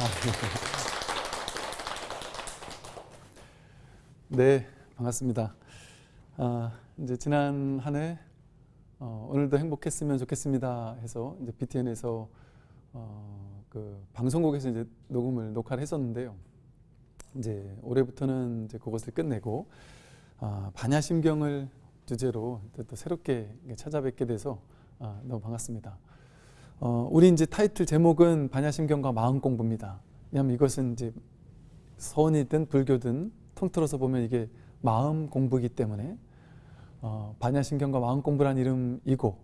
네, 반갑습니다. 아, 이제 지난 한해 어, 오늘도 행복했으면 좋겠습니다 해서 이제 BTN에서 어, 그 방송국에서 이제 녹음을 녹화를 했었는데요. 이제 올해부터는 이제 그것을 끝내고 아, 반야심경을 주제로 또 새롭게 찾아뵙게 돼서 아, 너무 반갑습니다. 어, 우리 이제 타이틀 제목은 반야심경과 마음 공부입니다. 왜냐하면 이것은 이제 선이든 불교든 통틀어서 보면 이게 마음 공부이기 때문에 어, 반야심경과 마음 공부라는 이름이고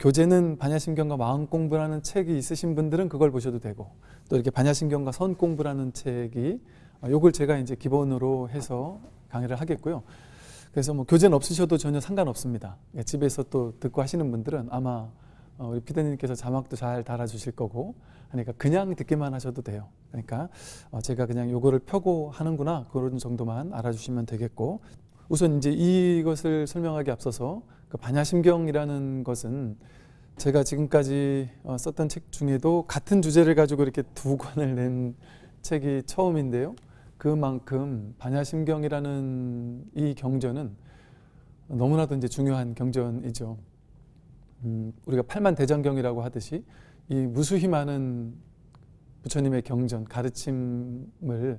교재는 반야심경과 마음 공부라는 책이 있으신 분들은 그걸 보셔도 되고 또 이렇게 반야심경과 선 공부라는 책이 어, 요걸 제가 이제 기본으로 해서 강의를 하겠고요. 그래서 뭐 교재는 없으셔도 전혀 상관없습니다. 예, 집에서 또 듣고 하시는 분들은 아마 어, 우리 피디님께서 자막도 잘 달아주실 거고 그러니까 그냥 듣기만 하셔도 돼요. 그러니까 어, 제가 그냥 요거를 펴고 하는구나 그런 정도만 알아주시면 되겠고 우선 이제 이것을 설명하기 앞서서 그 반야심경이라는 것은 제가 지금까지 어, 썼던 책 중에도 같은 주제를 가지고 이렇게 두 권을 낸 책이 처음인데요. 그만큼 반야심경이라는 이 경전은 너무나도 이제 중요한 경전이죠. 음, 우리가 팔만 대장경이라고 하듯이 이 무수히 많은 부처님의 경전, 가르침을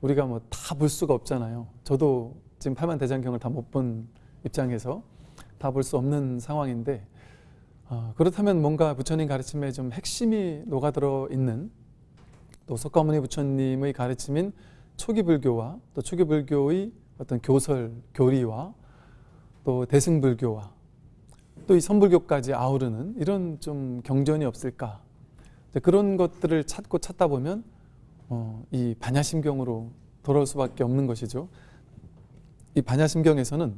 우리가 뭐 다 볼 수가 없잖아요. 저도 지금 팔만 대장경을 다 못 본 입장에서 다 볼 수 없는 상황인데 어, 그렇다면 뭔가 부처님 가르침에 좀 핵심이 녹아들어 있는 또 석가모니 부처님의 가르침인 초기 불교와 또 초기 불교의 어떤 교설, 교리와 또 대승불교와 또 이 선불교까지 아우르는 이런 좀 경전이 없을까 그런 것들을 찾고 찾다 보면 어, 이 반야심경으로 돌아올 수밖에 없는 것이죠. 이 반야심경에서는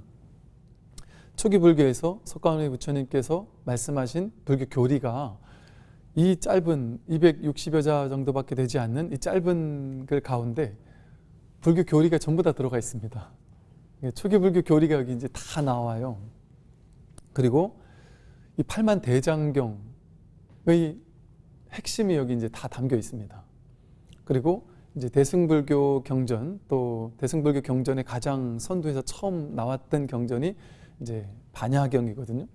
초기 불교에서 석가모니 부처님께서 말씀하신 불교 교리가 이 짧은 260여 자 정도밖에 되지 않는 이 짧은 글 가운데 불교 교리가 전부 다 들어가 있습니다. 초기 불교 교리가 여기 이제 다 나와요. 그리고 이 팔만 대장경의 핵심이 여기 이제 다 담겨 있습니다. 그리고 이제 대승불교 경전 또 대승불교 경전의 가장 선두에서 처음 나왔던 경전이 이제 반야경이거든요.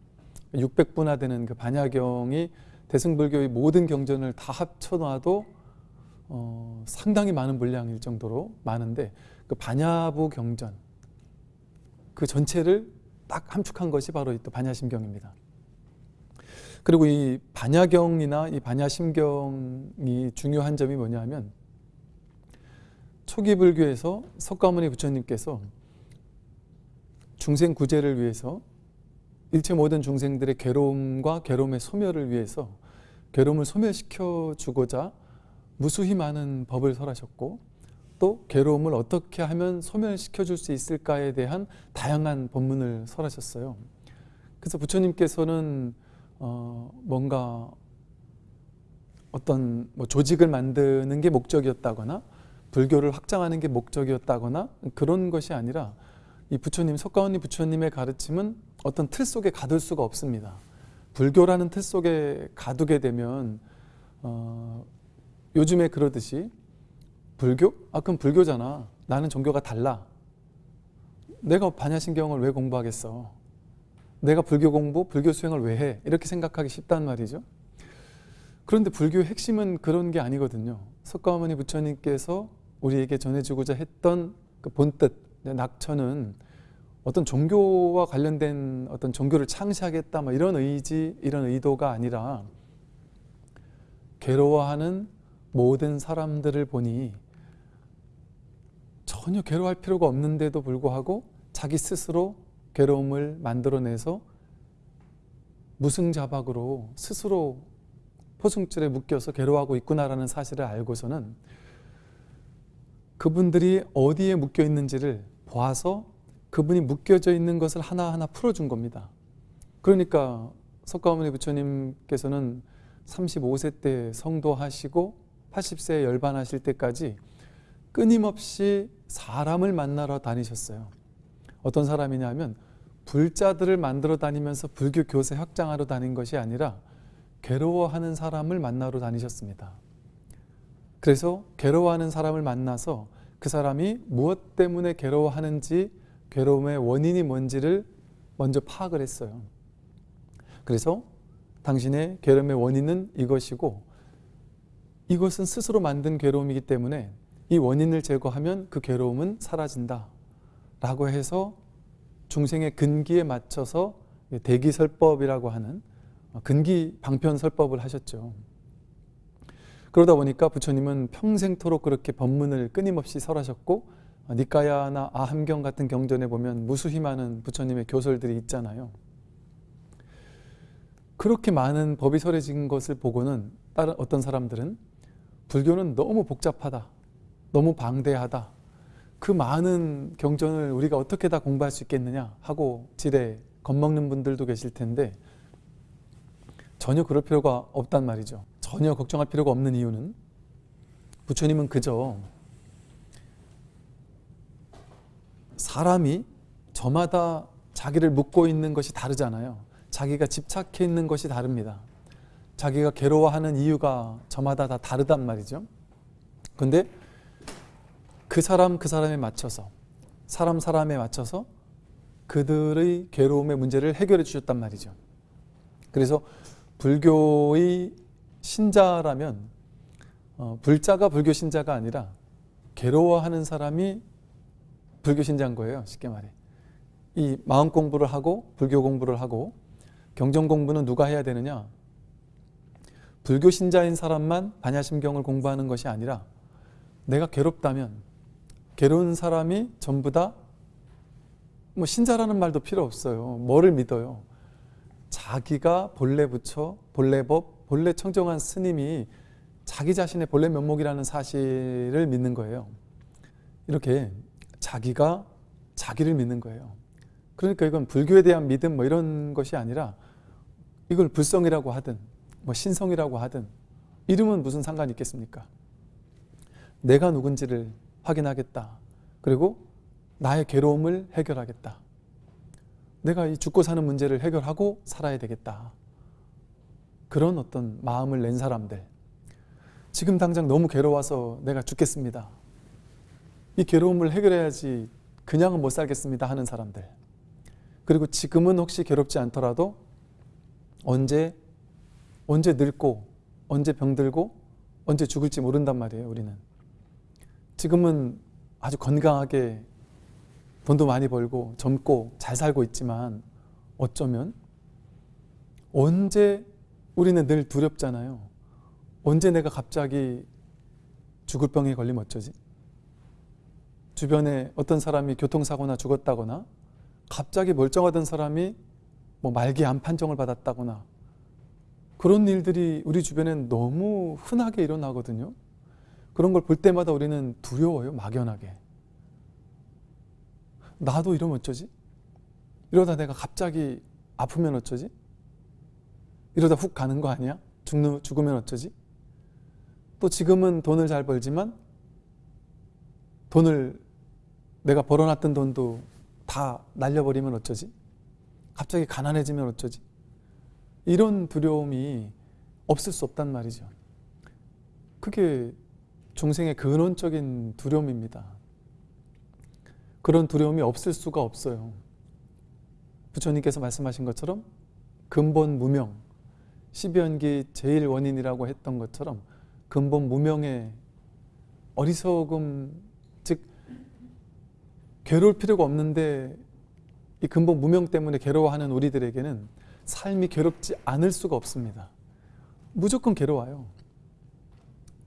600부나 되는 그 반야경이 대승불교의 모든 경전을 다 합쳐놔도 어, 상당히 많은 분량일 정도로 많은데 그 반야부 경전 그 전체를 딱 함축한 것이 바로 이 또 반야심경입니다. 그리고 이 반야경이나 이 반야심경이 중요한 점이 뭐냐면 초기 불교에서 석가모니 부처님께서 중생 구제를 위해서 일체 모든 중생들의 괴로움과 괴로움의 소멸을 위해서 괴로움을 소멸시켜 주고자 무수히 많은 법을 설하셨고 또 괴로움을 어떻게 하면 소멸시켜 줄 수 있을까에 대한 다양한 법문을 설하셨어요. 그래서 부처님께서는 어 뭔가 어떤 뭐 조직을 만드는 게 목적이었다거나 불교를 확장하는 게 목적이었다거나 그런 것이 아니라 이 부처님, 석가모니 부처님의 가르침은 어떤 틀 속에 가둘 수가 없습니다. 불교라는 틀 속에 가두게 되면 어, 요즘에 그러듯이 불교? 아 그럼 불교잖아. 나는 종교가 달라. 내가 반야신경을 왜 공부하겠어? 내가 불교 공부, 불교 수행을 왜 해? 이렇게 생각하기 쉽단 말이죠. 그런데 불교의 핵심은 그런 게 아니거든요. 석가모니 부처님께서 우리에게 전해주고자 했던 그 본뜻, 낙천은 어떤 종교와 관련된 어떤 종교를 창시하겠다 뭐 이런 의지, 이런 의도가 아니라 괴로워하는 모든 사람들을 보니 전혀 괴로워할 필요가 없는데도 불구하고 자기 스스로 괴로움을 만들어내서 무승자박으로 스스로 포승줄에 묶여서 괴로워하고 있구나라는 사실을 알고서는 그분들이 어디에 묶여 있는지를 보아서 그분이 묶여져 있는 것을 하나하나 풀어준 겁니다. 그러니까 석가모니 부처님께서는 35세 때 성도하시고 80세에 열반하실 때까지 끊임없이 사람을 만나러 다니셨어요. 어떤 사람이냐면 불자들을 만들어 다니면서 불교 교세 확장하러 다닌 것이 아니라 괴로워하는 사람을 만나러 다니셨습니다. 그래서 괴로워하는 사람을 만나서 그 사람이 무엇 때문에 괴로워하는지 괴로움의 원인이 뭔지를 먼저 파악을 했어요. 그래서 당신의 괴로움의 원인은 이것이고 이것은 스스로 만든 괴로움이기 때문에 이 원인을 제거하면 그 괴로움은 사라진다. 라고 해서 중생의 근기에 맞춰서 대기설법이라고 하는 근기 방편설법을 하셨죠. 그러다 보니까 부처님은 평생토록 그렇게 법문을 끊임없이 설하셨고 니까야나 아함경 같은 경전에 보면 무수히 많은 부처님의 교설들이 있잖아요. 그렇게 많은 법이 설해진 것을 보고는 다른 어떤 사람들은 불교는 너무 복잡하다. 너무 방대하다. 그 많은 경전을 우리가 어떻게 다 공부할 수 있겠느냐 하고 지레 겁먹는 분들도 계실 텐데 전혀 그럴 필요가 없단 말이죠. 전혀 걱정할 필요가 없는 이유는 부처님은 그저 사람이 저마다 자기를 묻고 있는 것이 다르잖아요. 자기가 집착해 있는 것이 다릅니다. 자기가 괴로워하는 이유가 저마다 다 다르단 말이죠. 근데 그 사람 그 사람에 맞춰서 사람 사람에 맞춰서 그들의 괴로움의 문제를 해결해 주셨단 말이죠. 그래서 불교의 신자라면 어, 불자가 불교 신자가 아니라 괴로워하는 사람이 불교 신자인 거예요. 쉽게 말해. 이 마음 공부를 하고 불교 공부를 하고 경전 공부는 누가 해야 되느냐? 불교 신자인 사람만 반야심경을 공부하는 것이 아니라 내가 괴롭다면 괴로운 사람이 전부 다 뭐 신자라는 말도 필요 없어요. 뭐를 믿어요? 자기가 본래 부처, 본래 법, 본래 청정한 스님이 자기 자신의 본래 면목이라는 사실을 믿는 거예요. 이렇게 자기가 자기를 믿는 거예요. 그러니까 이건 불교에 대한 믿음 뭐 이런 것이 아니라 이걸 불성이라고 하든 뭐 신성이라고 하든 이름은 무슨 상관이 있겠습니까? 내가 누군지를 확인하겠다. 그리고 나의 괴로움을 해결하겠다. 내가 이 죽고 사는 문제를 해결하고 살아야 되겠다. 그런 어떤 마음을 낸 사람들. 지금 당장 너무 괴로워서 내가 죽겠습니다. 이 괴로움을 해결해야지 그냥은 못 살겠습니다 하는 사람들. 그리고 지금은 혹시 괴롭지 않더라도 언제 언제 늙고 언제 병들고 언제 죽을지 모른단 말이에요 우리는 지금은 아주 건강하게 돈도 많이 벌고 젊고 잘 살고 있지만 어쩌면 언제 우리는 늘 두렵잖아요 언제 내가 갑자기 죽을 병에 걸리면 어쩌지? 주변에 어떤 사람이 교통사고나 죽었다거나 갑자기 멀쩡하던 사람이 뭐 말기 암 판정을 받았다거나 그런 일들이 우리 주변엔 너무 흔하게 일어나거든요. 그런 걸 볼 때마다 우리는 두려워요. 막연하게. 나도 이러면 어쩌지? 이러다 내가 갑자기 아프면 어쩌지? 이러다 훅 가는 거 아니야? 죽는, 죽으면 어쩌지? 또 지금은 돈을 잘 벌지만 돈을 내가 벌어놨던 돈도 다 날려버리면 어쩌지? 갑자기 가난해지면 어쩌지? 이런 두려움이 없을 수 없단 말이죠. 그게 중생의 근원적인 두려움입니다. 그런 두려움이 없을 수가 없어요. 부처님께서 말씀하신 것처럼 근본 무명, 십연기 제일 원인이라고 했던 것처럼 근본 무명의 어리석음, 즉 괴로울 필요가 없는데 이 근본 무명 때문에 괴로워하는 우리들에게는 삶이 괴롭지 않을 수가 없습니다. 무조건 괴로워요.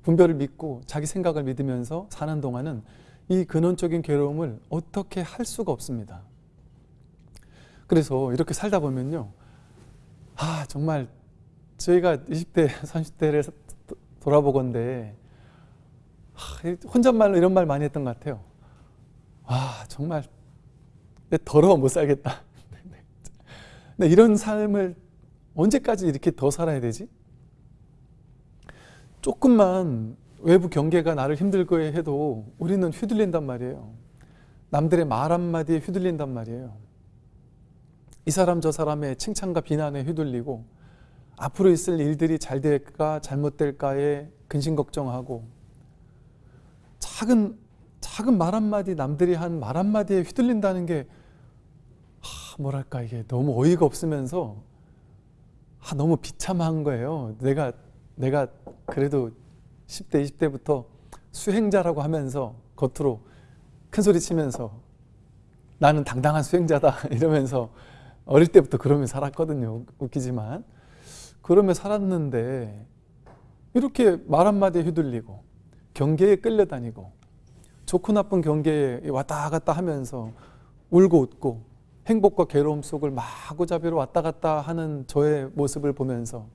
분별을 믿고 자기 생각을 믿으면서 사는 동안은 이 근원적인 괴로움을 어떻게 할 수가 없습니다. 그래서 이렇게 살다 보면요. 아 정말 저희가 20대, 30대를 돌아보건데 혼잣말로 이런 말 많이 했던 것 같아요. 아 정말 더러워 못 살겠다. 근데 이런 삶을 언제까지 이렇게 더 살아야 되지? 조금만 외부 경계가 나를 힘들게 해도 우리는 휘둘린단 말이에요. 남들의 말 한마디에 휘둘린단 말이에요. 이 사람 저 사람의 칭찬과 비난에 휘둘리고 앞으로 있을 일들이 잘 될까 잘못될까에 근심 걱정하고 작은 작은 말 한마디 남들이 한 말 한마디에 휘둘린다는 게 하, 뭐랄까 이게 너무 어이가 없으면서 아, 너무 비참한 거예요. 내가 내가 그래도 10대 20대부터 수행자라고 하면서 겉으로 큰 소리 치면서 나는 당당한 수행자다 이러면서 어릴 때부터 그러며 살았거든요. 웃기지만 그러며 살았는데 이렇게 말 한마디에 휘둘리고 경계에 끌려다니고 좋고 나쁜 경계에 왔다 갔다 하면서 울고 웃고 행복과 괴로움 속을 마구잡이로 왔다 갔다 하는 저의 모습을 보면서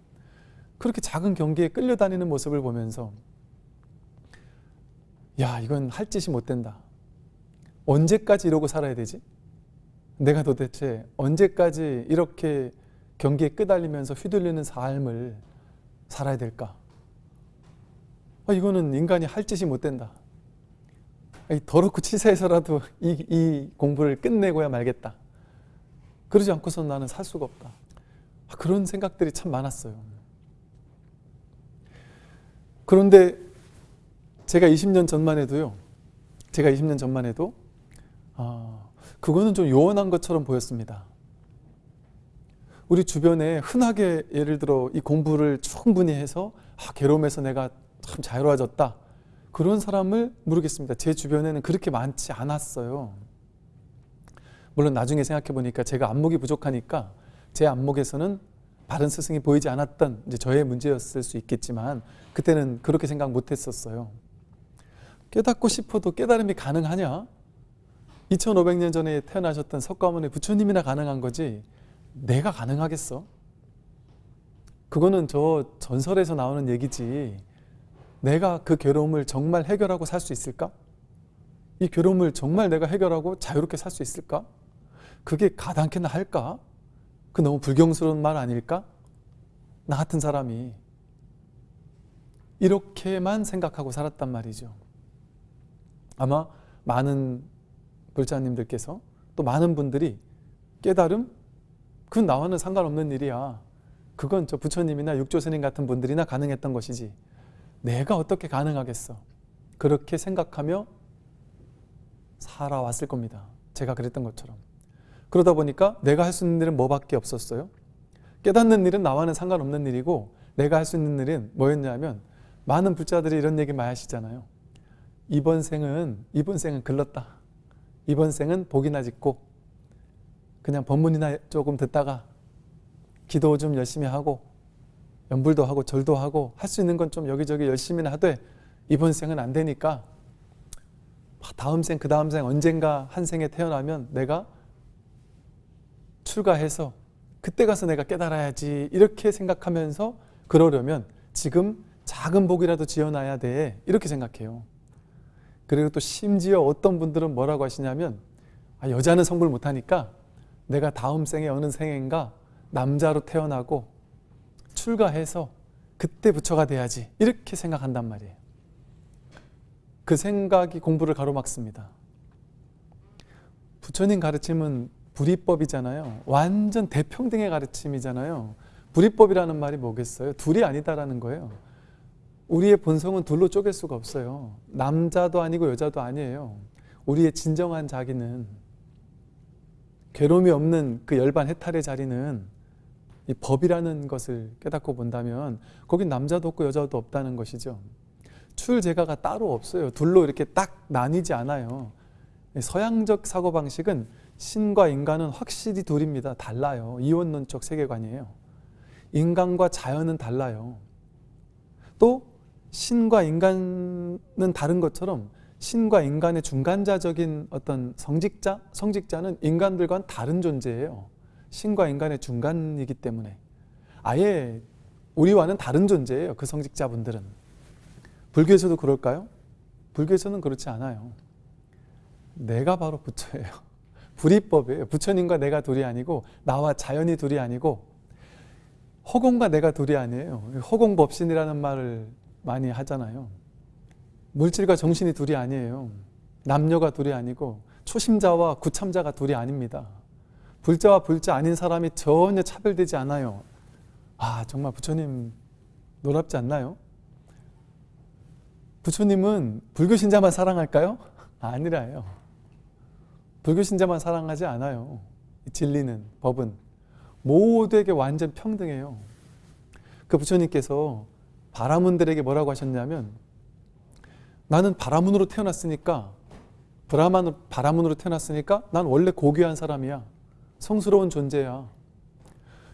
그렇게 작은 경계에 끌려다니는 모습을 보면서 야 이건 할 짓이 못 된다. 언제까지 이러고 살아야 되지? 내가 도대체 언제까지 이렇게 경기에 끄달리면서 휘둘리는 삶을 살아야 될까? 아, 이거는 인간이 할 짓이 못 된다. 이 더럽고 치사해서라도 이, 이 공부를 끝내고야 말겠다. 그러지 않고선 나는 살 수가 없다. 아, 그런 생각들이 참 많았어요. 그런데 제가 20년 전만 해도요. 제가 20년 전만 해도 아, 그거는 좀 요원한 것처럼 보였습니다. 우리 주변에 흔하게 예를 들어 이 공부를 충분히 해서 아, 괴로움에서 내가 참 자유로워졌다. 그런 사람을 모르겠습니다. 제 주변에는 그렇게 많지 않았어요. 물론 나중에 생각해 보니까 제가 안목이 부족하니까 제 안목에서는 바른 스승이 보이지 않았던 이제 저의 문제였을 수 있겠지만 그때는 그렇게 생각 못 했었어요. 깨닫고 싶어도 깨달음이 가능하냐? 2500년 전에 태어나셨던 석가모니 부처님이나 가능한 거지 내가 가능하겠어? 그거는 저 전설에서 나오는 얘기지 내가 그 괴로움을 정말 해결하고 살 수 있을까? 이 괴로움을 정말 내가 해결하고 자유롭게 살 수 있을까? 그게 가당키나 할까? 그 너무 불경스러운 말 아닐까? 나 같은 사람이 이렇게만 생각하고 살았단 말이죠. 아마 많은 불자님들께서 또 많은 분들이 깨달음? 그건 나와는 상관없는 일이야. 그건 저 부처님이나 육조스님 같은 분들이나 가능했던 것이지. 내가 어떻게 가능하겠어? 그렇게 생각하며 살아왔을 겁니다. 제가 그랬던 것처럼. 그러다 보니까 내가 할 수 있는 일은 뭐밖에 없었어요? 깨닫는 일은 나와는 상관없는 일이고 내가 할 수 있는 일은 뭐였냐면 많은 불자들이 이런 얘기 많이 하시잖아요. 이번 생은 이번 생은 글렀다. 이번 생은 복이나 짓고 그냥 법문이나 조금 듣다가 기도 좀 열심히 하고 연불도 하고 절도 하고 할 수 있는 건 좀 여기저기 열심히나 하되 이번 생은 안 되니까 다음 생, 그 다음 생 언젠가 한 생에 태어나면 내가 출가해서 그때 가서 내가 깨달아야지 이렇게 생각하면서 그러려면 지금 작은 복이라도 지어놔야 돼 이렇게 생각해요. 그리고 또 심지어 어떤 분들은 뭐라고 하시냐면 아, 여자는 성불 못하니까 내가 다음 생에 어느 생인가 남자로 태어나고 출가해서 그때 부처가 돼야지 이렇게 생각한단 말이에요. 그 생각이 공부를 가로막습니다. 부처님 가르침은 불이법이잖아요. 완전 대평등의 가르침이잖아요. 불이법이라는 말이 뭐겠어요? 둘이 아니다라는 거예요. 우리의 본성은 둘로 쪼갤 수가 없어요. 남자도 아니고 여자도 아니에요. 우리의 진정한 자기는 괴로움이 없는 그 열반 해탈의 자리는 이 법이라는 것을 깨닫고 본다면 거긴 남자도 없고 여자도 없다는 것이죠. 출제가가 따로 없어요. 둘로 이렇게 딱 나뉘지 않아요. 서양적 사고방식은 신과 인간은 확실히 둘입니다. 달라요. 이원론적 세계관이에요. 인간과 자연은 달라요. 또 신과 인간은 다른 것처럼 신과 인간의 중간자적인 어떤 성직자, 성직자는 인간들과는 다른 존재예요. 신과 인간의 중간이기 때문에 아예 우리와는 다른 존재예요. 그 성직자분들은. 불교에서도 그럴까요? 불교에서는 그렇지 않아요. 내가 바로 부처예요. 불이법이에요. 부처님과 내가 둘이 아니고 나와 자연이 둘이 아니고 허공과 내가 둘이 아니에요. 허공법신이라는 말을 많이 하잖아요. 물질과 정신이 둘이 아니에요. 남녀가 둘이 아니고 초심자와 구참자가 둘이 아닙니다. 불자와 불자 아닌 사람이 전혀 차별되지 않아요. 아 정말 부처님 놀랍지 않나요? 부처님은 불교 신자만 사랑할까요? 아니라요. 불교 신자만 사랑하지 않아요. 진리는 법은 모두에게 완전 평등해요. 그 부처님께서 바라문들에게 뭐라고 하셨냐면 나는 바라문으로 태어났으니까 브라만 바라문으로 태어났으니까 난 원래 고귀한 사람이야. 성스러운 존재야.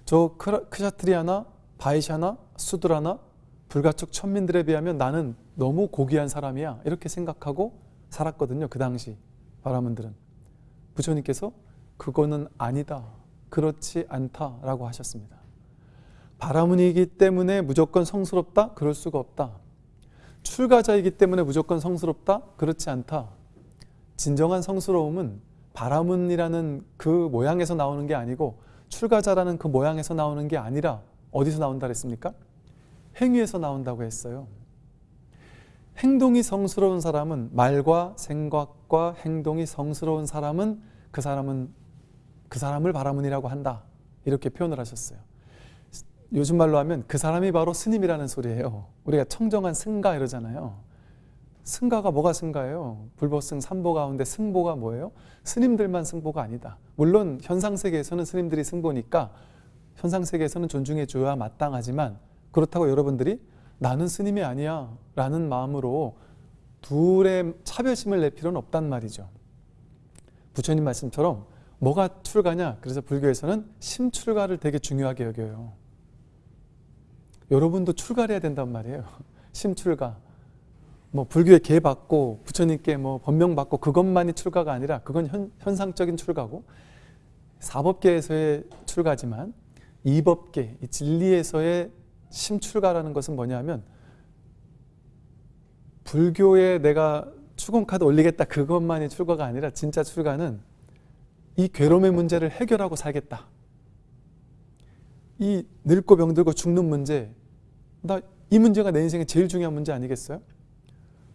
저 크샤트리아나 바이샤나 수드라나 불가촉 천민들에 비하면 나는 너무 고귀한 사람이야. 이렇게 생각하고 살았거든요. 그 당시 바라문들은. 부처님께서 그거는 아니다. 그렇지 않다라고 하셨습니다. 바라문이기 때문에 무조건 성스럽다? 그럴 수가 없다. 출가자이기 때문에 무조건 성스럽다? 그렇지 않다. 진정한 성스러움은 바라문이라는 그 모양에서 나오는 게 아니고 출가자라는 그 모양에서 나오는 게 아니라 어디서 나온다 그랬습니까? 행위에서 나온다고 했어요. 행동이 성스러운 사람은 말과 생각과 행동이 성스러운 사람은 그 사람은 그 사람을 바라문이라고 한다. 이렇게 표현을 하셨어요. 요즘 말로 하면 그 사람이 바로 스님이라는 소리예요. 우리가 청정한 승가 이러잖아요. 승가가 뭐가 승가예요? 불보승 삼보 가운데 승보가 뭐예요? 스님들만 승보가 아니다. 물론 현상 세계에서는 스님들이 승보니까 현상 세계에서는 존중해 줘야 마땅하지만 그렇다고 여러분들이 나는 스님이 아니야 라는 마음으로 둘의 차별심을 낼 필요는 없단 말이죠. 부처님 말씀처럼 뭐가 출가냐? 그래서 불교에서는 심출가를 되게 중요하게 여겨요. 여러분도 출가를 해야 된단 말이에요. 심출가. 뭐 불교에 계 받고 부처님께 뭐 법명 받고 그것만이 출가가 아니라 그건 현, 현상적인 출가고 사법계에서의 출가지만 이법계, 이 진리에서의 심출가라는 것은 뭐냐면 불교에 내가 추공카드 올리겠다 그것만이 출가가 아니라 진짜 출가는 이 괴로움의 문제를 해결하고 살겠다. 이 늙고 병들고 죽는 문제 나 이 문제가 내 인생에 제일 중요한 문제 아니겠어요?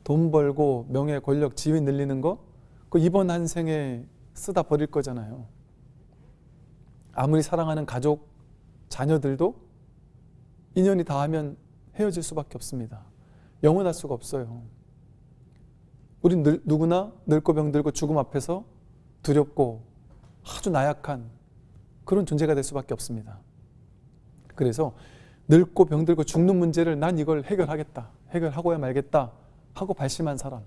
돈 벌고 명예 권력 지위 늘리는 거 그 이번 한 생에 쓰다 버릴 거잖아요. 아무리 사랑하는 가족 자녀들도 인연이 닿으면 헤어질 수밖에 없습니다. 영원할 수가 없어요. 우린 늘, 누구나 늙고 병들고 죽음 앞에서 두렵고 아주 나약한 그런 존재가 될 수밖에 없습니다. 그래서 늙고 병들고 죽는 문제를 난 이걸 해결하겠다. 해결하고야 말겠다. 하고 발심한 사람.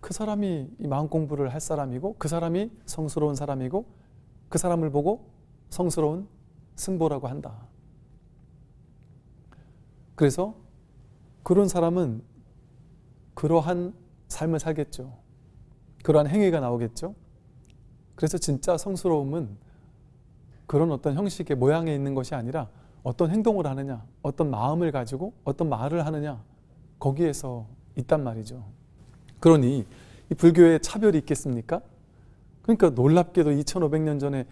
그 사람이 이 마음 공부를 할 사람이고 그 사람이 성스러운 사람이고 그 사람을 보고 성스러운 승보라고 한다. 그래서 그런 사람은 그러한 삶을 살겠죠. 그러한 행위가 나오겠죠. 그래서 진짜 성스러움은 그런 어떤 형식의 모양에 있는 것이 아니라 어떤 행동을 하느냐, 어떤 마음을 가지고 어떤 말을 하느냐, 거기에서 있단 말이죠. 그러니 이 불교에 차별이 있겠습니까? 그러니까 놀랍게도 2500년 전에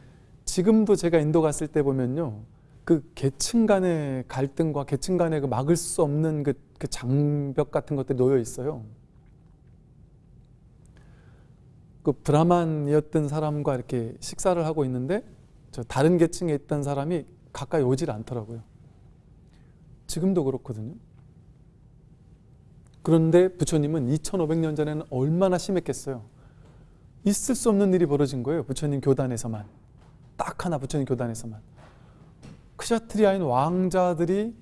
지금도 제가 인도 갔을 때 보면요. 그 계층 간의 갈등과 계층 간의 그 막을 수 없는 그, 그 장벽 같은 것들이 놓여 있어요. 그 브라만이었던 사람과 이렇게 식사를 하고 있는데 저 다른 계층에 있던 사람이 가까이 오질 않더라고요. 지금도 그렇거든요. 그런데 부처님은 2500년 전에는 얼마나 심했겠어요. 있을 수 없는 일이 벌어진 거예요. 부처님 교단에서만. 딱 하나 부처님 교단에서만. 크샤트리아인 왕자들이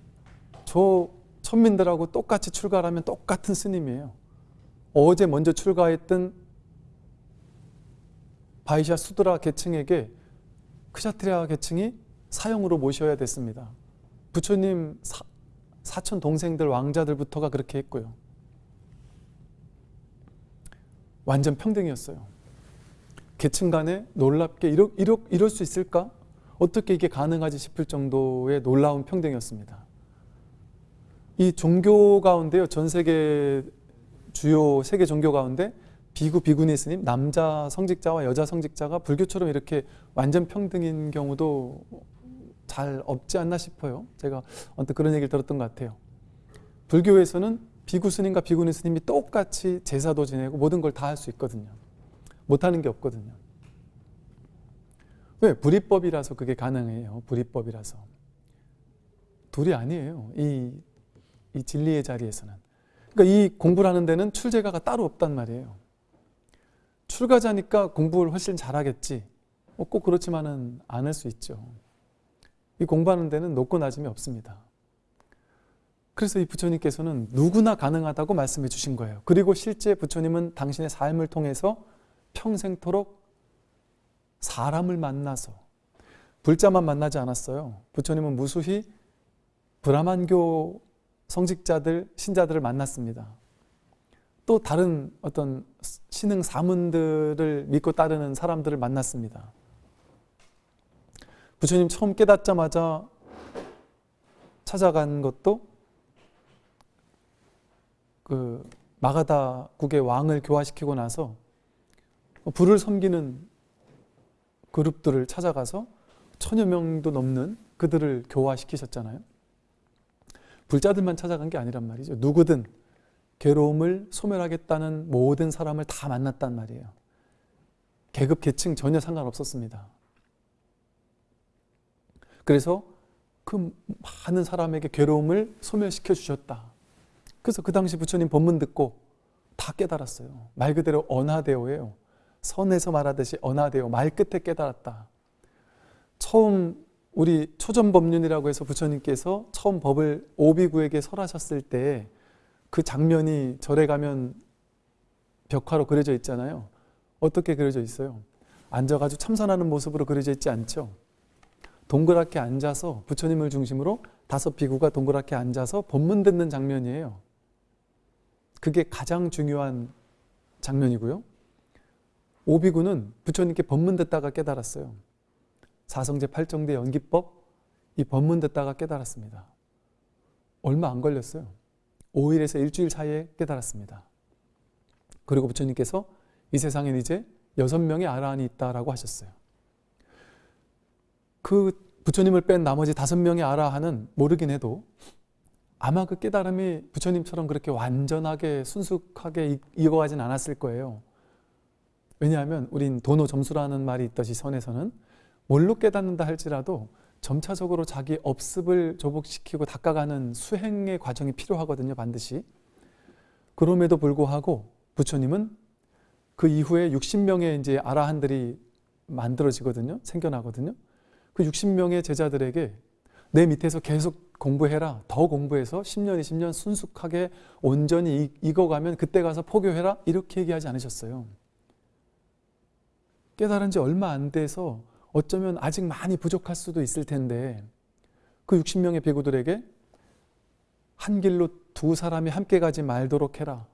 저 천민들하고 똑같이 출가하면 똑같은 스님이에요. 어제 먼저 출가했던 바이샤 수드라 계층에게 크샤트리아 계층이 사형으로 모셔야 됐습니다. 부처님 사, 사촌 동생들 왕자들부터가 그렇게 했고요. 완전 평등이었어요. 계층 간에 놀랍게 이러, 이러, 이럴 수 있을까? 어떻게 이게 가능하지 싶을 정도의 놀라운 평등이었습니다. 이 종교 가운데요. 전 세계 주요 세계 종교 가운데 비구 비구니 스님 남자 성직자와 여자 성직자가 불교처럼 이렇게 완전 평등인 경우도 잘 없지 않나 싶어요. 제가 언뜻 그런 얘기를 들었던 것 같아요. 불교에서는 비구 스님과 비구니 스님이 똑같이 제사도 지내고 모든 걸 다 할 수 있거든요. 못하는 게 없거든요. 왜? 불이법이라서 그게 가능해요. 불이법이라서. 둘이 아니에요. 이, 이 진리의 자리에서는. 그러니까 이 공부를 하는 데는 출제가가 따로 없단 말이에요. 출가자니까 공부를 훨씬 잘하겠지. 뭐꼭 그렇지만은 않을 수 있죠. 이 공부하는 데는 높고 낮음이 없습니다. 그래서 이 부처님께서는 누구나 가능하다고 말씀해 주신 거예요. 그리고 실제 부처님은 당신의 삶을 통해서 평생토록 사람을 만나서 불자만 만나지 않았어요. 부처님은 무수히 브라만교 성직자들, 신자들을 만났습니다. 또 다른 어떤 신흥 사문들을 믿고 따르는 사람들을 만났습니다. 부처님 처음 깨닫자마자 찾아간 것도 그 마가다국의 왕을 교화시키고 나서 불을 섬기는 그룹들을 찾아가서 천여 명도 넘는 그들을 교화시키셨잖아요. 불자들만 찾아간 게 아니란 말이죠. 누구든 괴로움을 소멸하겠다는 모든 사람을 다 만났단 말이에요. 계급, 계층 전혀 상관없었습니다. 그래서 그 많은 사람에게 괴로움을 소멸시켜 주셨다. 그래서 그 당시 부처님 법문 듣고 다 깨달았어요. 말 그대로 언하대오예요. 선에서 말하듯이 언하대오, 말 끝에 깨달았다. 처음 우리 초전법륜이라고 해서 부처님께서 처음 법을 오비구에게 설하셨을 때 그 장면이 절에 가면 벽화로 그려져 있잖아요. 어떻게 그려져 있어요? 앉아가지고 참선하는 모습으로 그려져 있지 않죠? 동그랗게 앉아서 부처님을 중심으로 다섯 비구가 동그랗게 앉아서 법문 듣는 장면이에요. 그게 가장 중요한 장면이고요. 오비구는 부처님께 법문 듣다가 깨달았어요. 사성제 팔정대 연기법 이 법문 듣다가 깨달았습니다. 얼마 안 걸렸어요. 5일에서 일주일 사이에 깨달았습니다. 그리고 부처님께서 이 세상엔 이제 여섯 명의 아라한이 있다라고 하셨어요. 그 부처님을 뺀 나머지 다섯 명의 아라한은 모르긴 해도 아마 그 깨달음이 부처님처럼 그렇게 완전하게 순숙하게 익어가진 않았을 거예요. 왜냐하면 우린 도노 점수라는 말이 있듯이 선에서는 뭘로 깨닫는다 할지라도 점차적으로 자기 업습을 조복시키고 닦아가는 수행의 과정이 필요하거든요 반드시. 그럼에도 불구하고 부처님은 그 이후에 60명의 이제 아라한들이 만들어지거든요 생겨나거든요. 그 60명의 제자들에게 내 밑에서 계속 공부해라 더 공부해서 10년 20년 순숙하게 온전히 익어가면 그때 가서 포교해라 이렇게 얘기하지 않으셨어요 깨달은 지 얼마 안 돼서 어쩌면 아직 많이 부족할 수도 있을 텐데 그 60명의 배구들에게 한 길로 두 사람이 함께 가지 말도록 해라.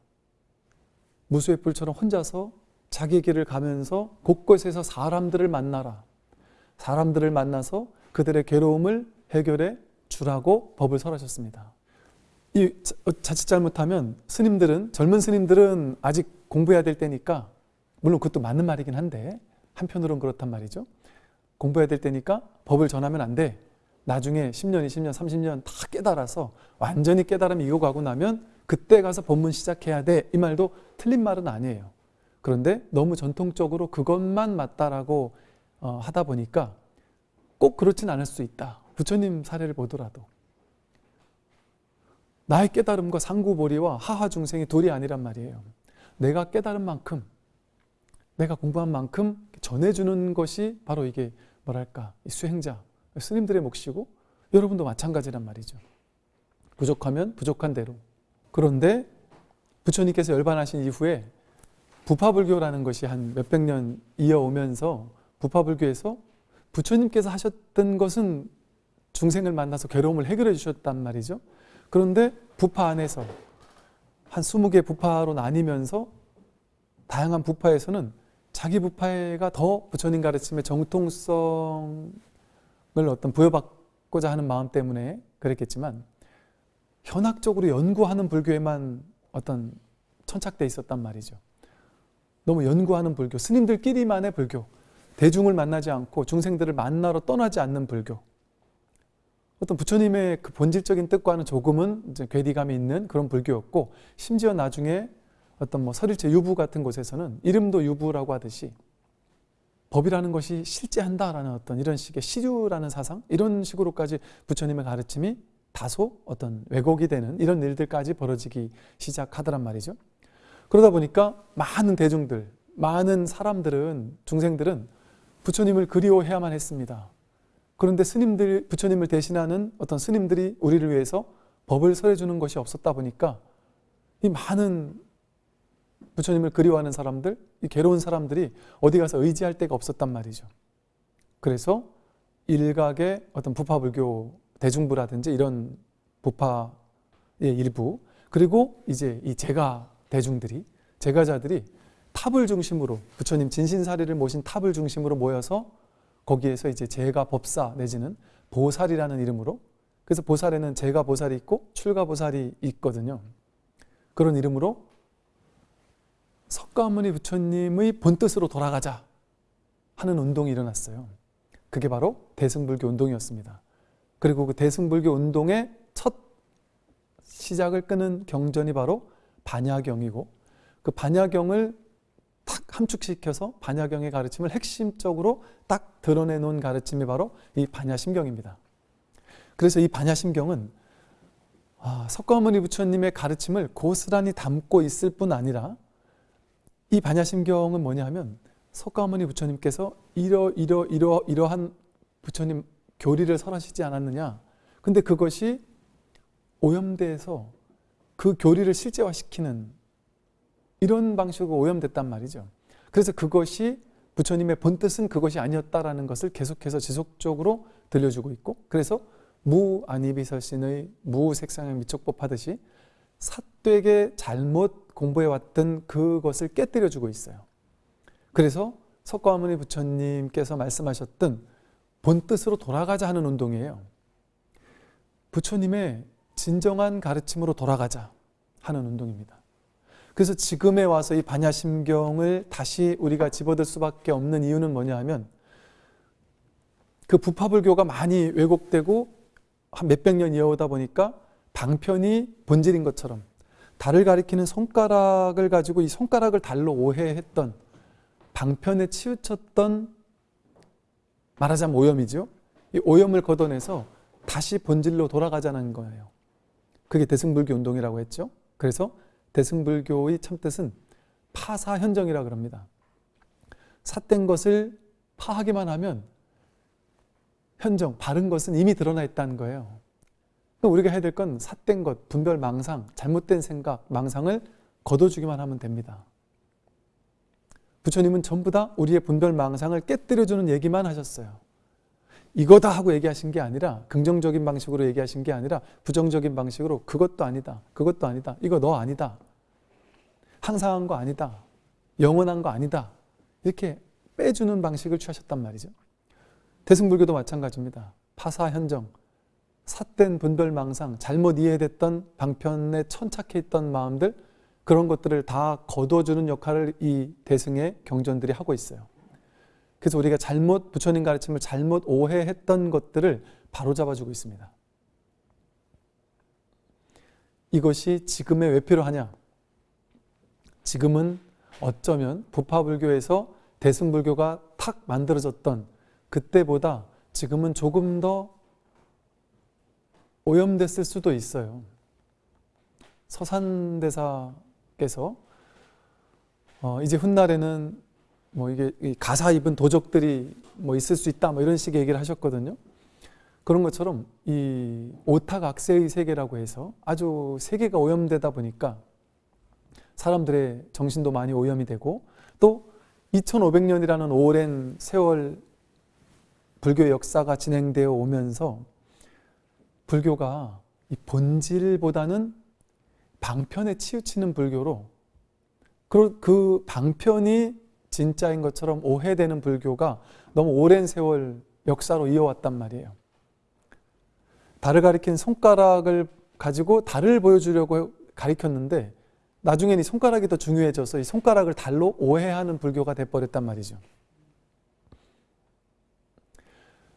무수의 뿔처럼 혼자서 자기 길을 가면서 곳곳에서 사람들을 만나라. 사람들을 만나서 그들의 괴로움을 해결해 주라고 법을 설하셨습니다. 이 자칫 잘못하면 스님들은 젊은 스님들은 아직 공부해야 될 때니까 물론 그것도 맞는 말이긴 한데 한편으로는 그렇단 말이죠. 공부해야 될 때니까 법을 전하면 안 돼. 나중에 10년, 20년, 30년 다 깨달아서 완전히 깨달음이 익어가고 나면 그때 가서 법문 시작해야 돼. 이 말도 틀린 말은 아니에요. 그런데 너무 전통적으로 그것만 맞다라고 어, 하다 보니까 꼭 그렇진 않을 수 있다. 부처님 사례를 보더라도. 나의 깨달음과 상구보리와 하하 중생이 둘이 아니란 말이에요. 내가 깨달은 만큼, 내가 공부한 만큼 전해주는 것이 바로 이게 뭐랄까 수행자 스님들의 몫이고 여러분도 마찬가지란 말이죠. 부족하면 부족한 대로. 그런데 부처님께서 열반하신 이후에 부파불교라는 것이 한 몇백 년 이어오면서 부파불교에서 부처님께서 하셨던 것은 중생을 만나서 괴로움을 해결해 주셨단 말이죠. 그런데 부파 안에서 한 20개 부파로 나뉘면서 다양한 부파에서는 자기 부파가 더 부처님 가르침의 정통성을 어떤 부여받고자 하는 마음 때문에 그랬겠지만 현학적으로 연구하는 불교에만 어떤 천착돼 있었단 말이죠. 너무 연구하는 불교, 스님들끼리만의 불교, 대중을 만나지 않고 중생들을 만나러 떠나지 않는 불교. 어떤 부처님의 그 본질적인 뜻과는 조금은 괴리감이 있는 그런 불교였고 심지어 나중에 어떤 뭐 설일체 유부 같은 곳에서는 이름도 유부라고 하듯이 법이라는 것이 실제한다라는 어떤 이런 식의 시류라는 사상 이런 식으로까지 부처님의 가르침이 다소 어떤 왜곡이 되는 이런 일들까지 벌어지기 시작하더란 말이죠. 그러다 보니까 많은 대중들, 많은 사람들은 중생들은 부처님을 그리워해야만 했습니다. 그런데 스님들 부처님을 대신하는 어떤 스님들이 우리를 위해서 법을 설해 주는 것이 없었다 보니까 이 많은 부처님을 그리워하는 사람들, 이 괴로운 사람들이 어디 가서 의지할 데가 없었단 말이죠. 그래서 일각의 어떤 부파불교 대중부라든지 이런 부파의 일부 그리고 이제 이 제가 대중들이 제가자들이 탑을 중심으로 부처님 진신사리를 모신 탑을 중심으로 모여서 거기에서 이제 제가 법사 내지는 보살이라는 이름으로 그래서 보살에는 제가 보살이 있고 출가 보살이 있거든요. 그런 이름으로 석가모니 부처님의 본뜻으로 돌아가자 하는 운동이 일어났어요. 그게 바로 대승불교 운동이었습니다. 그리고 그 대승불교 운동의 첫 시작을 끄는 경전이 바로 반야경이고 그 반야경을 탁 함축시켜서 반야경의 가르침을 핵심적으로 딱 드러내 놓은 가르침이 바로 이 반야심경입니다. 그래서 이 반야심경은 아, 석가모니 부처님의 가르침을 고스란히 담고 있을 뿐 아니라 이 반야심경은 뭐냐 하면 석가모니 부처님께서 이러 이러 이러 이러한 부처님 교리를 설하시지 않았느냐. 근데 그것이 오염돼서 그 교리를 실제화시키는 이런 방식으로 오염됐단 말이죠. 그래서 그것이 부처님의 본뜻은 그것이 아니었다라는 것을 계속해서 지속적으로 들려주고 있고 그래서 무안이비설신의 무색상의 미촉법 하듯이 사되게 잘못 공부해왔던 그것을 깨뜨려주고 있어요. 그래서 석가모니 부처님께서 말씀하셨던 본뜻으로 돌아가자 하는 운동이에요. 부처님의 진정한 가르침으로 돌아가자 하는 운동입니다. 그래서 지금에 와서 이 반야심경을 다시 우리가 집어들 수밖에 없는 이유는 뭐냐 하면 그 부파불교가 많이 왜곡되고 한 몇백 년 이어오다 보니까 방편이 본질인 것처럼 달을 가리키는 손가락을 가지고 이 손가락을 달로 오해했던 방편에 치우쳤던 말하자면 오염이죠. 이 오염을 걷어내서 다시 본질로 돌아가자는 거예요. 그게 대승불교 운동이라고 했죠. 그래서 대승불교의 참뜻은 파사현정이라 그럽니다. 삿된 것을 파하기만 하면 현정, 바른 것은 이미 드러나 있다는 거예요. 우리가 해야 될 건 삿된 것, 분별 망상, 잘못된 생각, 망상을 걷어주기만 하면 됩니다. 부처님은 전부 다 우리의 분별 망상을 깨뜨려주는 얘기만 하셨어요. 이거다 하고 얘기하신 게 아니라 긍정적인 방식으로 얘기하신 게 아니라 부정적인 방식으로 그것도 아니다. 그것도 아니다. 이거 너 아니다. 항상 한 거 아니다. 영원한 거 아니다. 이렇게 빼주는 방식을 취하셨단 말이죠. 대승불교도 마찬가지입니다. 파사현정, 삿된 분별망상, 잘못 이해됐던 방편에 천착해 있던 마음들 그런 것들을 다 거둬주는 역할을 이 대승의 경전들이 하고 있어요. 그래서 우리가 잘못 부처님 가르침을 잘못 오해했던 것들을 바로잡아주고 있습니다. 이것이 지금의 왜 필요하냐? 지금은 어쩌면 부파불교에서 대승불교가 탁 만들어졌던 그때보다 지금은 조금 더 오염됐을 수도 있어요. 서산대사께서 어 이제 훗날에는 뭐 이게 가사 입은 도적들이 뭐 있을 수 있다 뭐 이런 식의 얘기를 하셨거든요. 그런 것처럼 이 오탁악세의 세계라고 해서 아주 세계가 오염되다 보니까 사람들의 정신도 많이 오염이 되고 또 2500년이라는 오랜 세월 불교 역사가 진행되어 오면서 불교가 이 본질보다는 방편에 치우치는 불교로 그 방편이 진짜인 것처럼 오해되는 불교가 너무 오랜 세월 역사로 이어왔단 말이에요. 달을 가리킨 손가락을 가지고 달을 보여주려고 가리켰는데 나중에는 이 손가락이 더 중요해져서 이 손가락을 달로 오해하는 불교가 돼버렸단 말이죠.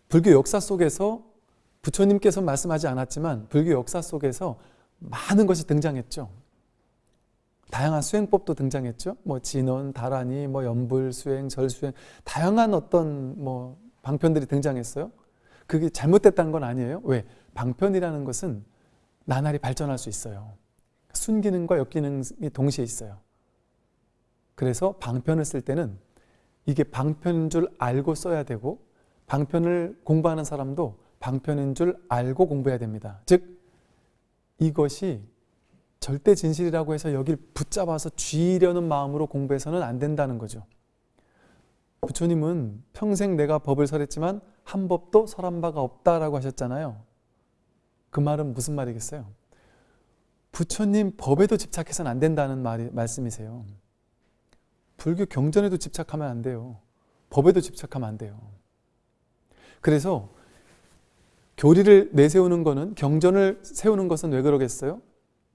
불교 역사 속에서 부처님께서 말씀하지 않았지만 불교 역사 속에서 많은 것이 등장했죠. 다양한 수행법도 등장했죠. 뭐 진원, 다라니, 뭐 연불, 수행, 절 수행 다양한 어떤 뭐 방편들이 등장했어요. 그게 잘못됐다는 건 아니에요. 왜? 방편이라는 것은 나날이 발전할 수 있어요. 순기능과 역기능이 동시에 있어요. 그래서 방편을 쓸 때는 이게 방편인 줄 알고 써야 되고 방편을 공부하는 사람도 방편인 줄 알고 공부해야 됩니다. 즉 이것이 절대 진실이라고 해서 여길 붙잡아서 쥐려는 마음으로 공부해서는 안 된다는 거죠. 부처님은 평생 내가 법을 설했지만 한 법도 설한 바가 없다라고 하셨잖아요. 그 말은 무슨 말이겠어요? 부처님 법에도 집착해서는 안 된다는 말이, 말씀이세요. 불교 경전에도 집착하면 안 돼요. 법에도 집착하면 안 돼요. 그래서 교리를 내세우는 것은 경전을 세우는 것은 왜 그러겠어요?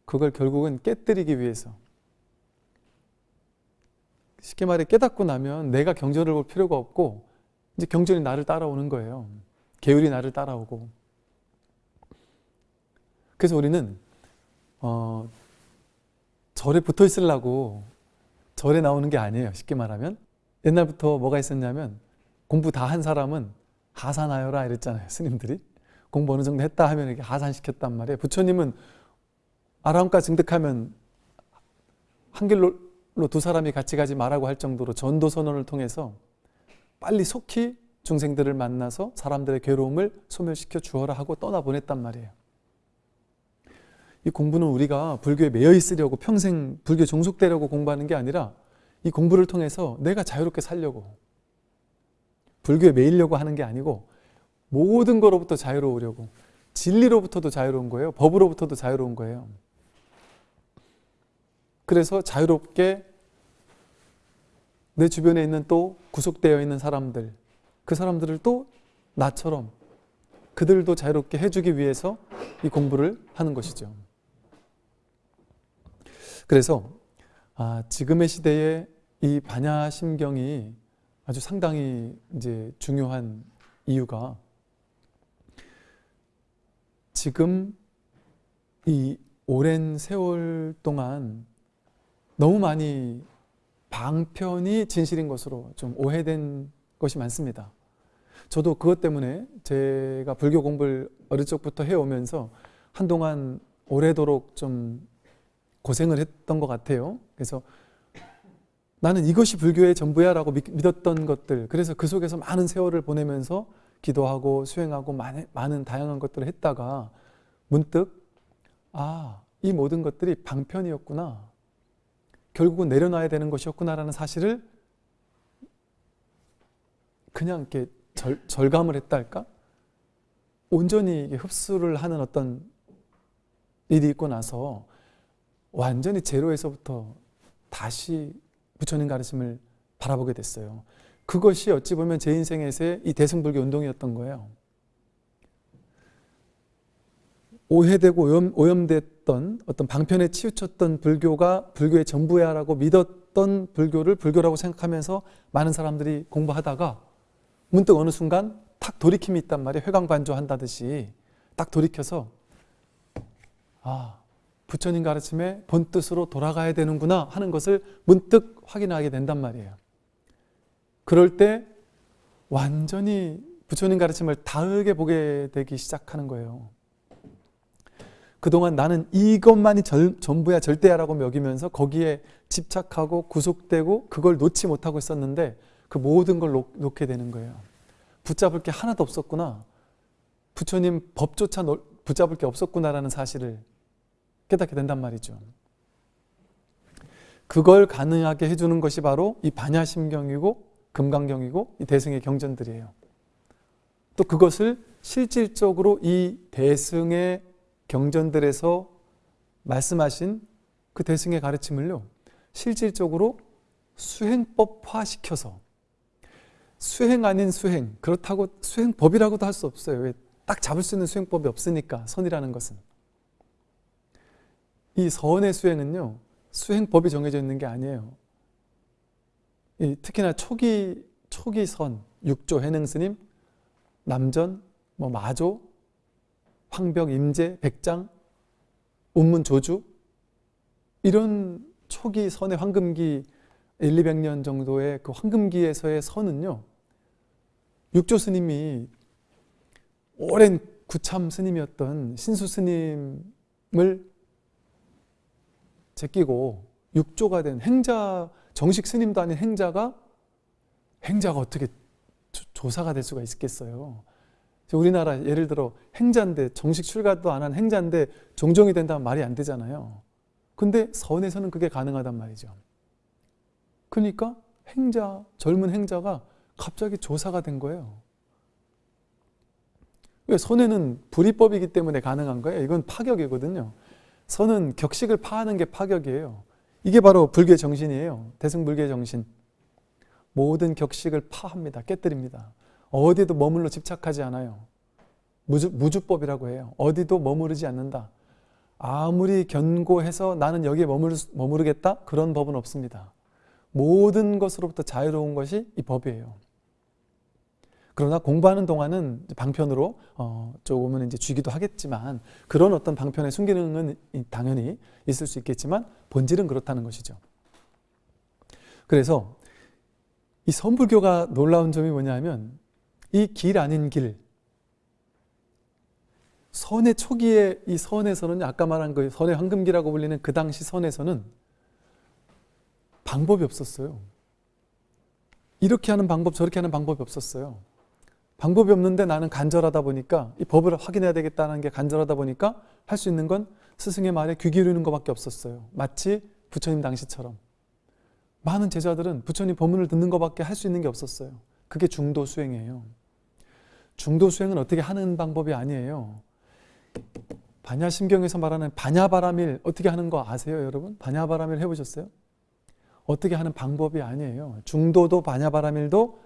그걸 결국은 깨뜨리기 위해서. 쉽게 말해 깨닫고 나면 내가 경전을 볼 필요가 없고 이제 경전이 나를 따라오는 거예요. 계율이 나를 따라오고. 그래서 우리는 어, 절에 붙어 있으려고 절에 나오는 게 아니에요. 쉽게 말하면 옛날부터 뭐가 있었냐면 공부 다 한 사람은 하산하여라 이랬잖아요. 스님들이 공부 어느 정도 했다 하면 이렇게 하산시켰단 말이에요. 부처님은 아라함가 증득하면 한 길로 두 사람이 같이 가지 말라고 할 정도로 전도 선언을 통해서 빨리 속히 중생들을 만나서 사람들의 괴로움을 소멸시켜 주어라 하고 떠나보냈단 말이에요. 이 공부는 우리가 불교에 매여 있으려고 평생 불교 종속되려고 공부하는 게 아니라 이 공부를 통해서 내가 자유롭게 살려고 불교에 매이려고 하는 게 아니고 모든 거로부터 자유로우려고 진리로부터도 자유로운 거예요. 법으로부터도 자유로운 거예요. 그래서 자유롭게 내 주변에 있는 또 구속되어 있는 사람들 그 사람들을 또 나처럼 그들도 자유롭게 해주기 위해서 이 공부를 하는 것이죠. 그래서 아, 지금의 시대에 이 반야심경이 아주 상당히 이제 중요한 이유가 지금 이 오랜 세월 동안 너무 많이 방편이 진실인 것으로 좀 오해된 것이 많습니다. 저도 그것 때문에 제가 불교 공부를 어릴 적부터 해오면서 한동안 오래도록 좀 고생을 했던 것 같아요. 그래서 나는 이것이 불교의 전부야 라고 믿었던 것들 그래서 그 속에서 많은 세월을 보내면서 기도하고 수행하고 많은, 많은 다양한 것들을 했다가 문득 아, 이 모든 것들이 방편이었구나. 결국은 내려놔야 되는 것이었구나라는 사실을 그냥 이렇게 절, 절감을 했다 할까? 온전히 흡수를 하는 어떤 일이 있고 나서 완전히 제로에서부터 다시 부처님 가르침을 바라보게 됐어요. 그것이 어찌 보면 제 인생에서의 이 대승불교 운동이었던 거예요. 오해되고 오염, 오염 됐던 어떤 방편에 치우쳤던 불교가 불교의 전부야라고 믿었던 불교를 불교라고 생각하면서 많은 사람들이 공부하다가 문득 어느 순간 탁 돌이킴이 있단 말이에요. 회광반조 한다듯이 딱 돌이켜서 아 부처님 가르침의 본뜻으로 돌아가야 되는구나 하는 것을 문득 확인하게 된단 말이에요. 그럴 때 완전히 부처님 가르침을 다르게 보게 되기 시작하는 거예요. 그동안 나는 이것만이 절, 전부야 절대야라고 먹이면서 거기에 집착하고 구속되고 그걸 놓지 못하고 있었는데 그 모든 걸 놓, 놓게 되는 거예요. 붙잡을 게 하나도 없었구나. 부처님 법조차 붙잡을 게 없었구나라는 사실을 깨닫게 된단 말이죠. 그걸 가능하게 해주는 것이 바로 이 반야심경이고 금강경이고 이 대승의 경전들이에요. 또 그것을 실질적으로 이 대승의 경전들에서 말씀하신 그 대승의 가르침을요. 실질적으로 수행법화 시켜서 수행 아닌 수행 그렇다고 수행법이라고도 할 수 없어요. 왜? 딱 잡을 수 있는 수행법이 없으니까 선이라는 것은 이 선의 수행은요 수행법이 정해져 있는 게 아니에요. 특히나 초기 초기 선 육조 해능 스님 남전 뭐 마조 황벽 임재 백장 운문 조주 이런 초기 선의 황금기 1, 200년 정도의 그 황금기에서의 선은요 육조 스님이 오랜 구참 스님이었던 신수 스님 제끼고 육조가 된 행자 정식 스님도 아닌 행자가 행자가 어떻게 조- 조사가 될 수가 있겠어요? 우리나라 예를 들어 행자인데 정식 출가도 안 한 행자인데 종종이 된다면 말이 안 되잖아요. 근데 선에서는 그게 가능하단 말이죠. 그러니까 행자 젊은 행자가 갑자기 조사가 된 거예요. 왜 선에는 불이법이기 때문에 가능한 거예요. 이건 파격이거든요. 선은 격식을 파하는 게 파격이에요. 이게 바로 불교 정신이에요. 대승불교 정신. 모든 격식을 파합니다. 깨뜨립니다. 어디도 머물러 집착하지 않아요. 무주, 무주법이라고 해요. 어디도 머무르지 않는다. 아무리 견고해서 나는 여기에 머무르, 머무르겠다? 그런 법은 없습니다. 모든 것으로부터 자유로운 것이 이 법이에요. 그러나 공부하는 동안은 방편으로 어, 조금은 이제 쥐기도 하겠지만 그런 어떤 방편의 순기능은 당연히 있을 수 있겠지만 본질은 그렇다는 것이죠. 그래서 이 선불교가 놀라운 점이 뭐냐면 이 길 아닌 길 선의 초기에 이 선에서는 아까 말한 그 선의 황금기라고 불리는 그 당시 선에서는 방법이 없었어요. 이렇게 하는 방법 저렇게 하는 방법이 없었어요. 방법이 없는데 나는 간절하다 보니까 이 법을 확인해야 되겠다는 게 간절하다 보니까 할 수 있는 건 스승의 말에 귀 기울이는 것밖에 없었어요. 마치 부처님 당시처럼. 많은 제자들은 부처님 법문을 듣는 것밖에 할 수 있는 게 없었어요. 그게 중도 수행이에요. 중도 수행은 어떻게 하는 방법이 아니에요. 반야심경에서 말하는 반야바라밀 어떻게 하는 거 아세요, 여러분? 반야바라밀 해보셨어요? 어떻게 하는 방법이 아니에요. 중도도 반야바라밀도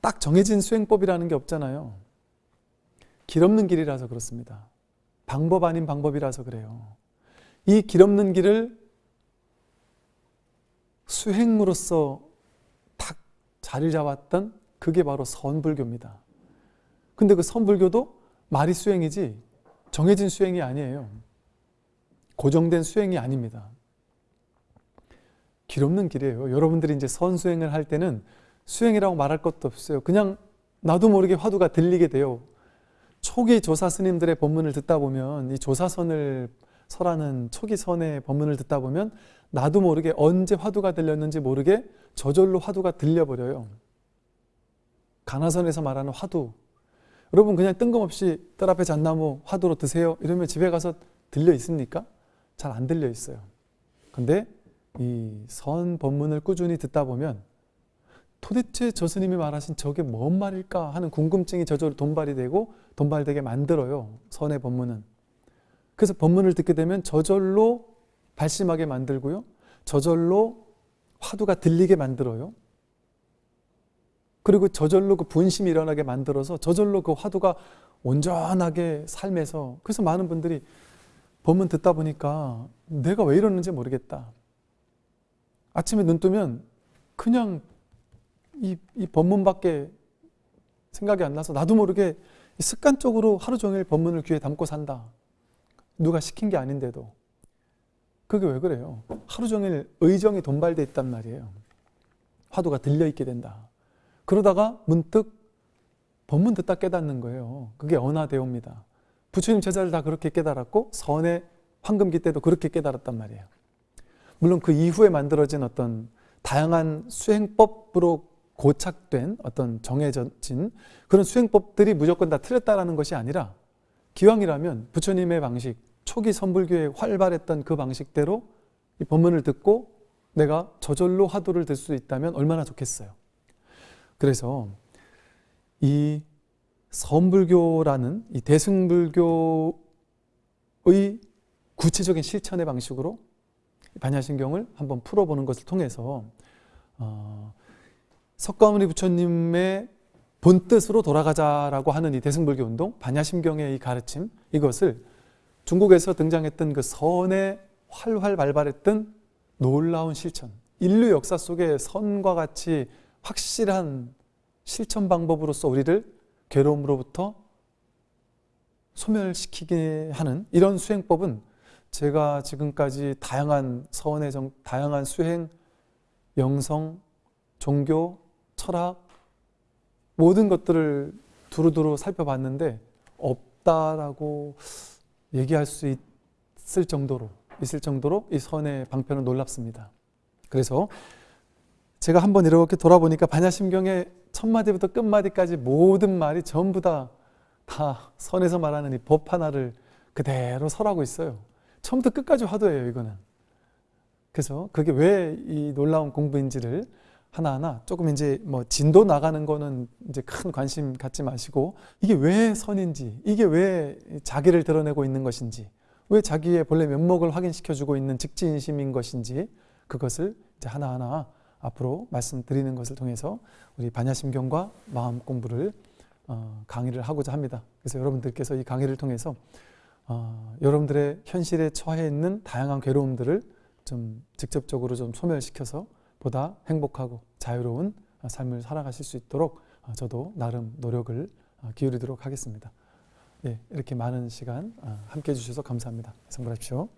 딱 정해진 수행법이라는 게 없잖아요. 길 없는 길이라서 그렇습니다. 방법 아닌 방법이라서 그래요. 이 길 없는 길을 수행으로서 탁 자리를 잡았던 그게 바로 선불교입니다. 근데 그 선불교도 말이 수행이지 정해진 수행이 아니에요. 고정된 수행이 아닙니다. 길 없는 길이에요. 여러분들이 이제 선수행을 할 때는 수행이라고 말할 것도 없어요. 그냥 나도 모르게 화두가 들리게 돼요. 초기 조사 스님들의 법문을 듣다 보면 이 조사선을 설하는 초기 선의 법문을 듣다 보면 나도 모르게 언제 화두가 들렸는지 모르게 저절로 화두가 들려버려요. 가나선에서 말하는 화두. 여러분 그냥 뜬금없이 뜰 앞에 잣나무 화두로 드세요. 이러면 집에 가서 들려 있습니까? 잘 안 들려 있어요. 근데 이 선 법문을 꾸준히 듣다 보면 도대체 저 스님이 말하신 저게 뭔 말일까 하는 궁금증이 저절로 돈발이 되고 돈발되게 만들어요. 선의 법문은. 그래서 법문을 듣게 되면 저절로 발심하게 만들고요. 저절로 화두가 들리게 만들어요. 그리고 저절로 그 분심이 일어나게 만들어서 저절로 그 화두가 온전하게 삶에서 그래서 많은 분들이 법문 듣다 보니까 내가 왜 이러는지 모르겠다. 아침에 눈 뜨면 그냥 이, 이 법문밖에 생각이 안 나서 나도 모르게 습관적으로 하루 종일 법문을 귀에 담고 산다. 누가 시킨 게 아닌데도. 그게 왜 그래요? 하루 종일 의정이 돈발돼 있단 말이에요. 화두가 들려있게 된다. 그러다가 문득 법문 듣다 깨닫는 거예요. 그게 언화대오입니다. 부처님 제자들 다 그렇게 깨달았고 선의 황금기 때도 그렇게 깨달았단 말이에요. 물론 그 이후에 만들어진 어떤 다양한 수행법으로 고착된 어떤 정해진 그런 수행법들이 무조건 다 틀렸다라는 것이 아니라 기왕이라면 부처님의 방식, 초기 선불교에 활발했던 그 방식대로 이 법문을 듣고 내가 저절로 화두를 들 수 있다면 얼마나 좋겠어요. 그래서 이 선불교라는 이 대승불교의 구체적인 실천의 방식으로 반야신경을 한번 풀어보는 것을 통해서 어, 석가모니 부처님의 본뜻으로 돌아가자라고 하는 이 대승불교 운동, 반야심경의 이 가르침 이것을 중국에서 등장했던 그 선에 활활 발발했던 놀라운 실천, 인류 역사 속에 선과 같이 확실한 실천 방법으로서 우리를 괴로움으로부터 소멸시키게 하는 이런 수행법은 제가 지금까지 다양한 서원의 정, 다양한 수행, 영성, 종교, 철학 모든 것들을 두루두루 살펴봤는데 없다라고 얘기할 수 있을 정도로 있을 정도로 이 선의 방편은 놀랍습니다. 그래서 제가 한번 이렇게 돌아보니까 반야심경의 첫 마디부터 끝 마디까지 모든 말이 전부 다 다 선에서 말하는 이 법 하나를 그대로 설하고 있어요. 처음부터 끝까지 화두예요, 이거는. 그래서 그게 왜 이 놀라운 공부인지를 하나하나 조금 이제 뭐 진도 나가는 거는 이제 큰 관심 갖지 마시고 이게 왜 선인지, 이게 왜 자기를 드러내고 있는 것인지, 왜 자기의 본래 면목을 확인시켜 주고 있는 직진심인 것인지 그것을 이제 하나하나 앞으로 말씀드리는 것을 통해서 우리 반야심경과 마음 공부를 어, 강의를 하고자 합니다. 그래서 여러분들께서 이 강의를 통해서 어, 여러분들의 현실에 처해 있는 다양한 괴로움들을 좀 직접적으로 좀 소멸시켜서 보다 행복하고 자유로운 삶을 살아가실 수 있도록 어, 저도 나름 노력을 어, 기울이도록 하겠습니다. 예, 이렇게 많은 시간 어, 함께 해 주셔서 감사합니다. 성불하십시오.